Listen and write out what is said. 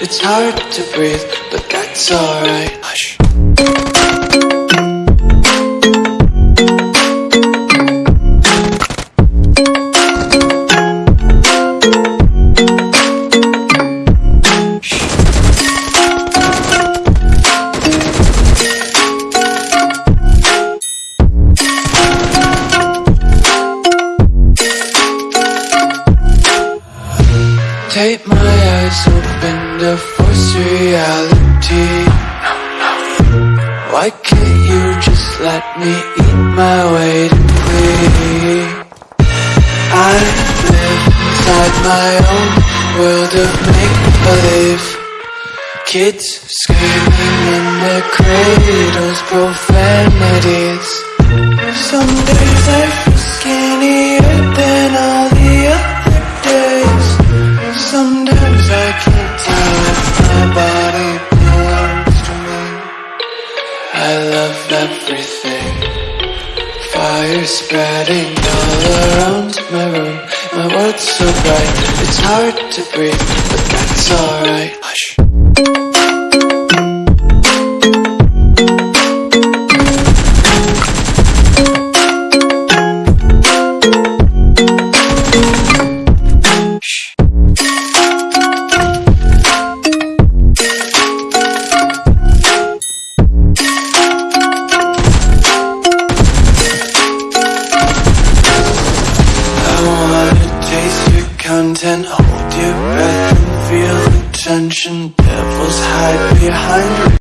It's hard to breathe, but that's alright. Hush to force reality. Why can't you just let me eat my weight in glee? I live inside my own world of make-believe. Kids screaming in their cradles, profanities. Some days I I love everything. Fire spreading all around my room. My world's so bright, it's hard to breathe But that's alright. Hush content, hold your breath and feel the tension. Devils hide behind